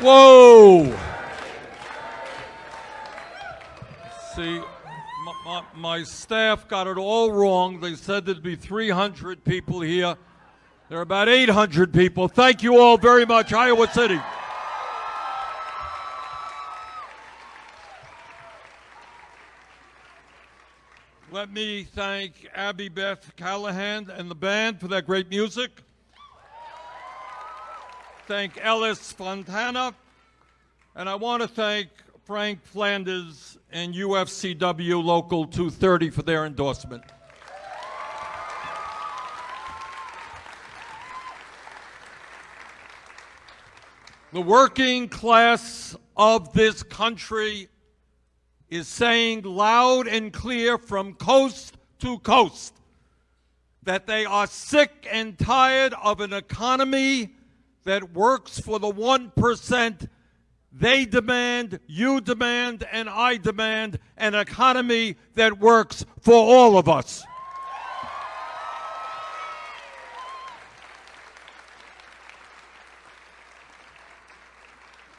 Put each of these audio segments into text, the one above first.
Whoa! See, my, my, my, staff got it all wrong. They said there'd be 300 people here. There are about 800 people. Thank you all very much, Iowa City. Let me thank Abby Beth Callahan and the band for that great music. Thank Ellis Fontana. And I want to thank Frank Flanders and UFCW Local 230 for their endorsement. The working class of this country is saying loud and clear from coast to coast that they are sick and tired of an economy that works for the 1%. They demand, you demand, and I demand an economy that works for all of us.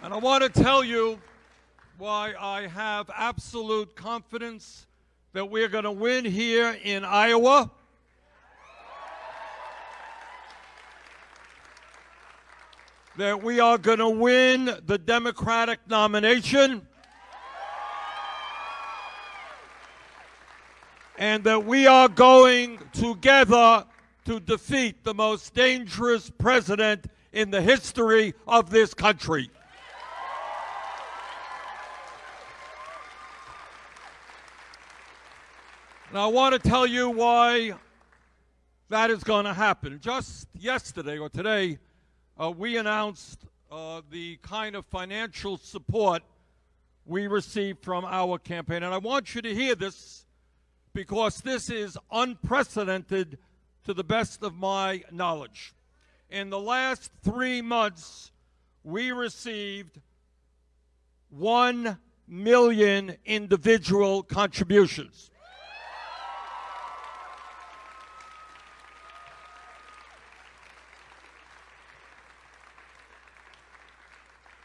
And I want to tell you why I have absolute confidence that we're going to win here in Iowa. That we are going to win the Democratic nomination. And that we are going together to defeat the most dangerous president in the history of this country. Now, I want to tell you why that is going to happen. Just yesterday or today, uh, we announced uh, the kind of financial support we received from our campaign. And I want you to hear this because this is unprecedented to the best of my knowledge. In the last three months, we received 1 million individual contributions.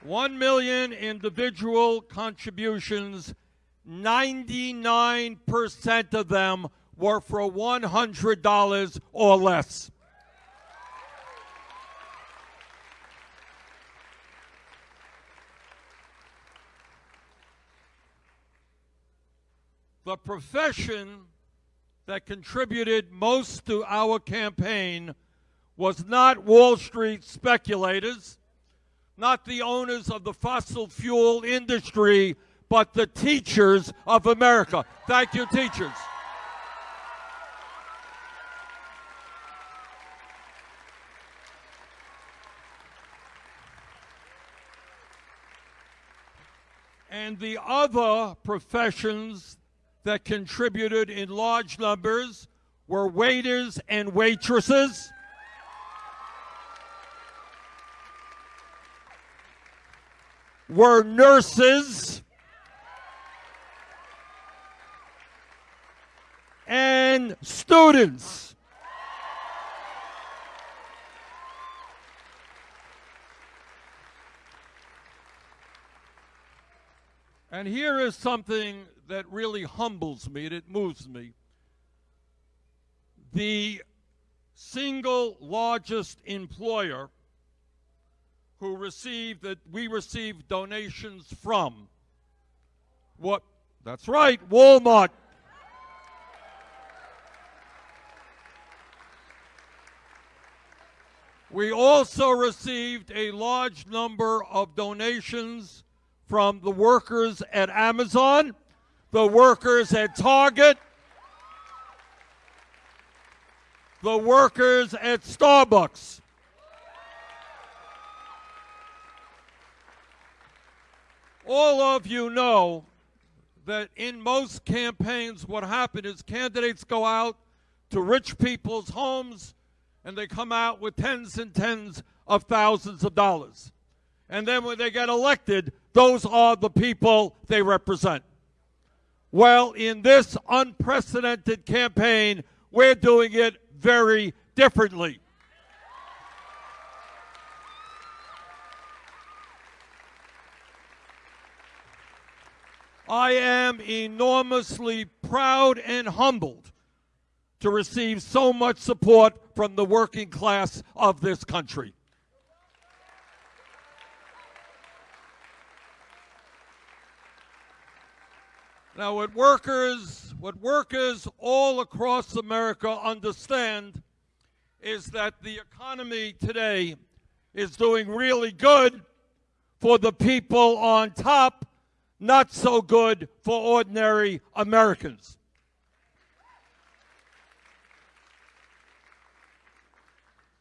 One million individual contributions, 99% of them were for $100 or less. The profession that contributed most to our campaign was not Wall Street speculators not the owners of the fossil fuel industry, but the teachers of America. Thank you, teachers. And the other professions that contributed in large numbers were waiters and waitresses were nurses and students. And here is something that really humbles me and it moves me. The single largest employer who received that we received donations from. What? That's right, Walmart. We also received a large number of donations from the workers at Amazon, the workers at Target, the workers at Starbucks. All of you know that in most campaigns, what happens is candidates go out to rich people's homes and they come out with tens and tens of thousands of dollars. And then when they get elected, those are the people they represent. Well, in this unprecedented campaign, we're doing it very differently. I am enormously proud and humbled to receive so much support from the working class of this country. Now, what workers, what workers all across America understand is that the economy today is doing really good for the people on top, not so good for ordinary Americans.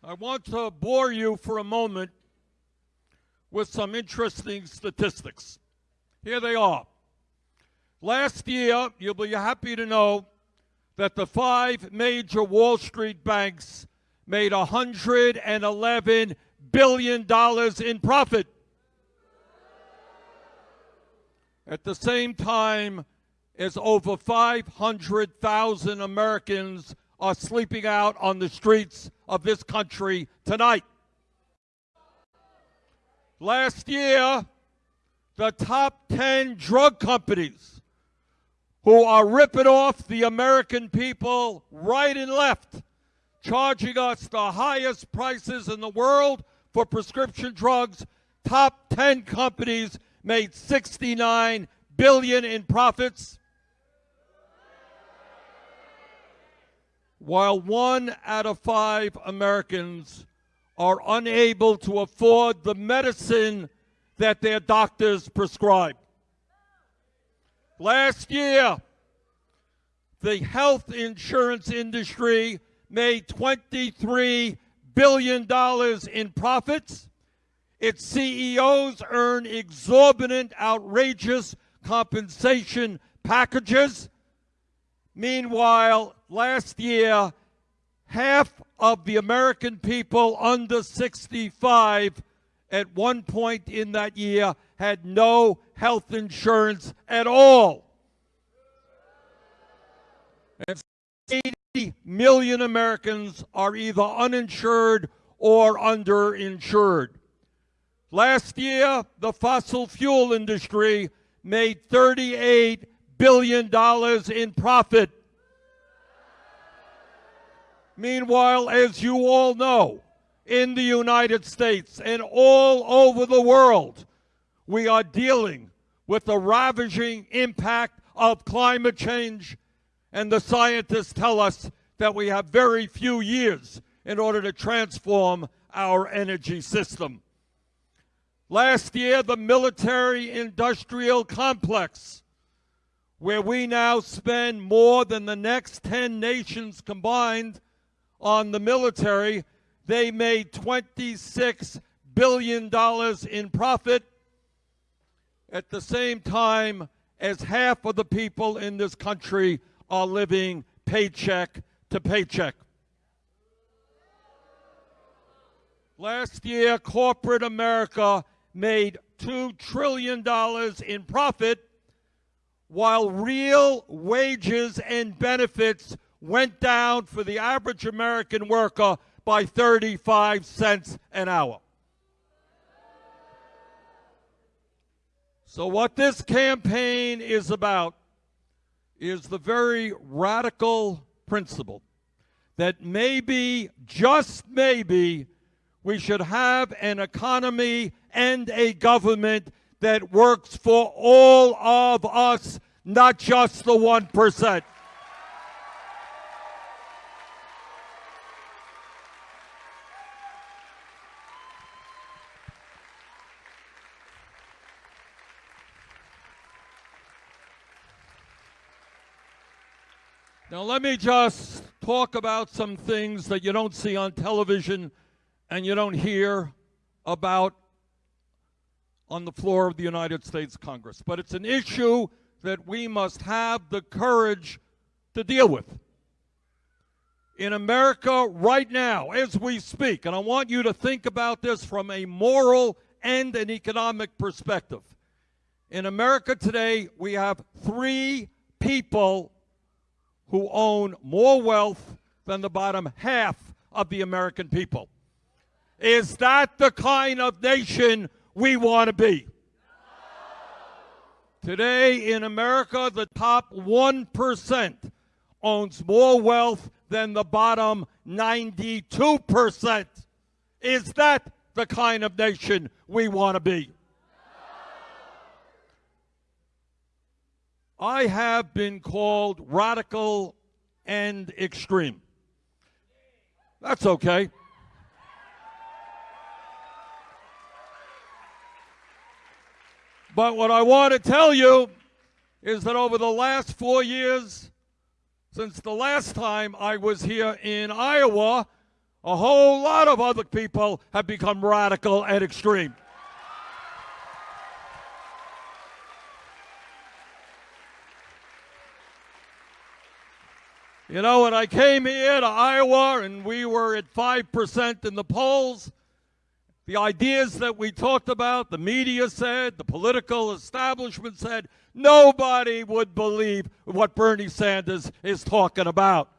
I want to bore you for a moment with some interesting statistics. Here they are. Last year, you'll be happy to know that the five major Wall Street banks made $111 billion in profit. At the same time as over 500,000 Americans are sleeping out on the streets of this country tonight. Last year, the top 10 drug companies who are ripping off the American people right and left, charging us the highest prices in the world for prescription drugs. Top 10 companies made 69 billion in profits. While one out of five Americans are unable to afford the medicine that their doctors prescribe. Last year, the health insurance industry made $23 billion in profits. Its CEOs earn exorbitant, outrageous compensation packages. Meanwhile, last year, half of the American people under 65 at one point in that year had no health insurance at all. And 80 million Americans are either uninsured or underinsured. Last year, the fossil fuel industry made $38 billion in profit. Meanwhile, as you all know, in the United States and all over the world, we are dealing with the ravaging impact of climate change, and the scientists tell us that we have very few years in order to transform our energy system. Last year, the military industrial complex, where we now spend more than the next 10 nations combined on the military, they made $26 billion in profit at the same time as half of the people in this country are living paycheck to paycheck. Last year, corporate America made $2 trillion in profit while real wages and benefits went down for the average American worker by 35 cents an hour. So, what this campaign is about is the very radical principle that maybe, just maybe, we should have an economy and a government that works for all of us, not just the 1%. Now, let me just talk about some things that you don't see on television and you don't hear about on the floor of the United States Congress. But it's an issue that we must have the courage to deal with. In America right now, as we speak, and I want you to think about this from a moral and an economic perspective. In America today, we have three people who own more wealth than the bottom half of the American people. Is that the kind of nation we want to be? Today in America, the top 1% owns more wealth than the bottom 92%. Is that the kind of nation we want to be? I have been called radical and extreme. That's okay. But what I want to tell you is that over the last four years, since the last time I was here in Iowa, a whole lot of other people have become radical and extreme. You know, when I came here to Iowa and we were at 5% in the polls, the ideas that we talked about, the media said, the political establishment said, nobody would believe what Bernie Sanders is talking about.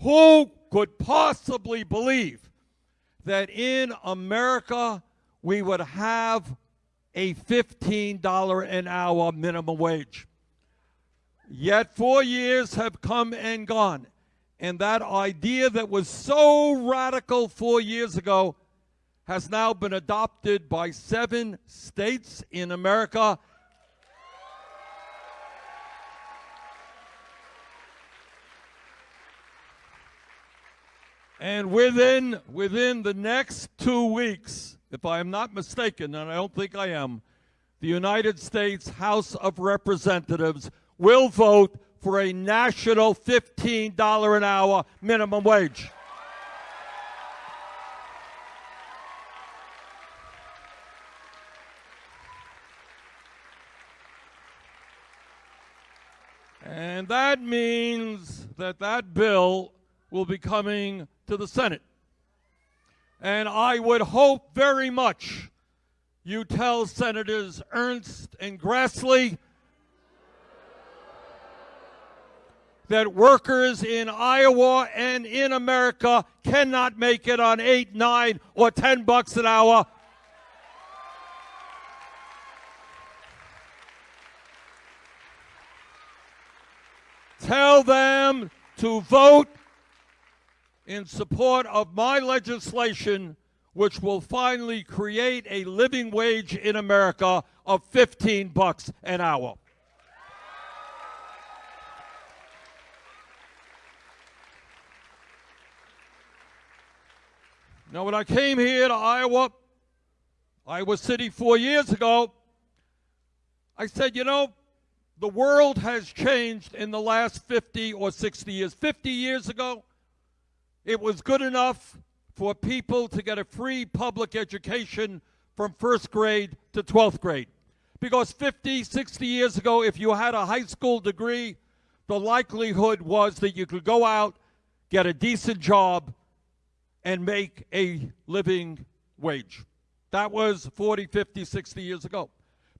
Who could possibly believe that in America we would have a $15 an hour minimum wage? Yet four years have come and gone. And that idea that was so radical four years ago has now been adopted by seven states in America. And within, within the next two weeks, if I am not mistaken, and I don't think I am, the United States House of Representatives will vote for a national $15 an hour minimum wage. And that means that that bill will be coming to the Senate. And I would hope very much you tell Senators Ernst and Grassley that workers in Iowa and in America cannot make it on 8, 9, or 10 bucks an hour them to vote in support of my legislation, which will finally create a living wage in America of 15 bucks an hour. Now, when I came here to Iowa, Iowa City four years ago, I said, you know, the world has changed in the last 50 or 60 years. 50 years ago, it was good enough for people to get a free public education from first grade to 12th grade. Because 50, 60 years ago, if you had a high school degree, the likelihood was that you could go out, get a decent job, and make a living wage. That was 40, 50, 60 years ago.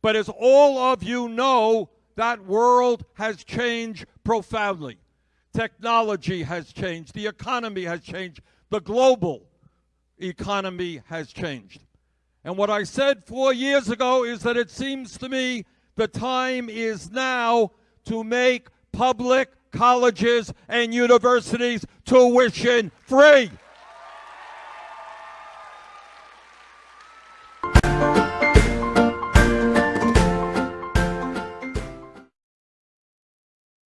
But as all of you know, that world has changed profoundly. Technology has changed. The economy has changed. The global economy has changed. And what I said four years ago is that it seems to me the time is now to make public colleges and universities tuition free.